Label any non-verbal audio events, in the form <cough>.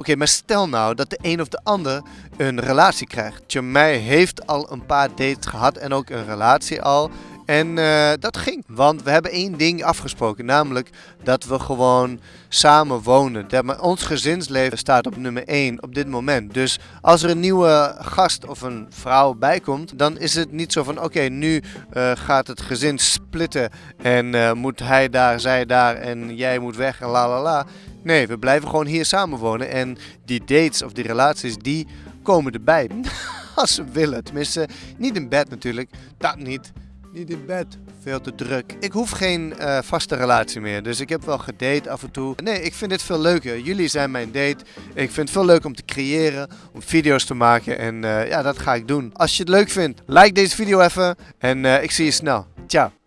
Oké, maar stel nou dat de een of de ander een relatie krijgt. Jamai heeft al een paar dates gehad en ook een relatie al. En uh, dat ging. Want we hebben één ding afgesproken. Namelijk dat we gewoon samen wonen. Dat ons gezinsleven staat op nummer 1 op dit moment. Dus als er een nieuwe gast of een vrouw bijkomt. Dan is het niet zo van oké nu uh, gaat het gezin splitten. En uh, moet hij daar, zij daar en jij moet weg en la la la. Nee, we blijven gewoon hier samen wonen. En die dates of die relaties die komen erbij. <laughs> als ze willen. Tenminste, niet in bed natuurlijk. Dat niet. Niet in bed. Veel te druk. Ik hoef geen uh, vaste relatie meer. Dus ik heb wel gedate af en toe. Nee, ik vind dit veel leuker. Jullie zijn mijn date. Ik vind het veel leuk om te creëren. Om video's te maken. En uh, ja, dat ga ik doen. Als je het leuk vindt, like deze video even. En uh, ik zie je snel. Ciao.